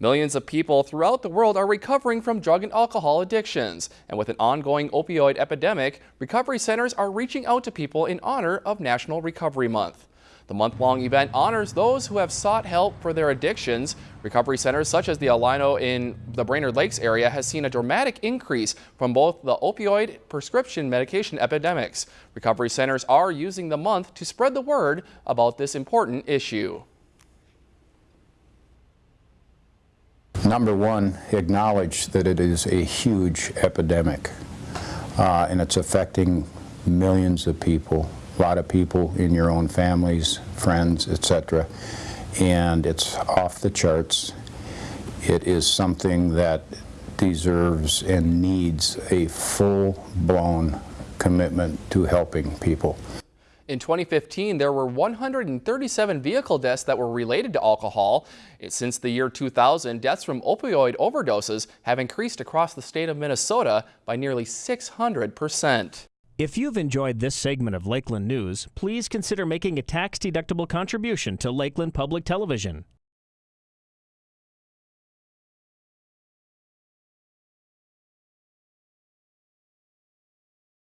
Millions of people throughout the world are recovering from drug and alcohol addictions. And with an ongoing opioid epidemic, recovery centers are reaching out to people in honor of National Recovery Month. The month-long event honors those who have sought help for their addictions. Recovery centers such as the Alino in the Brainerd Lakes area has seen a dramatic increase from both the opioid prescription medication epidemics. Recovery centers are using the month to spread the word about this important issue. Number one, acknowledge that it is a huge epidemic uh, and it's affecting millions of people, a lot of people in your own families, friends, etc. And it's off the charts. It is something that deserves and needs a full-blown commitment to helping people. In 2015, there were 137 vehicle deaths that were related to alcohol. Since the year 2000, deaths from opioid overdoses have increased across the state of Minnesota by nearly 600%. If you've enjoyed this segment of Lakeland News, please consider making a tax-deductible contribution to Lakeland Public Television.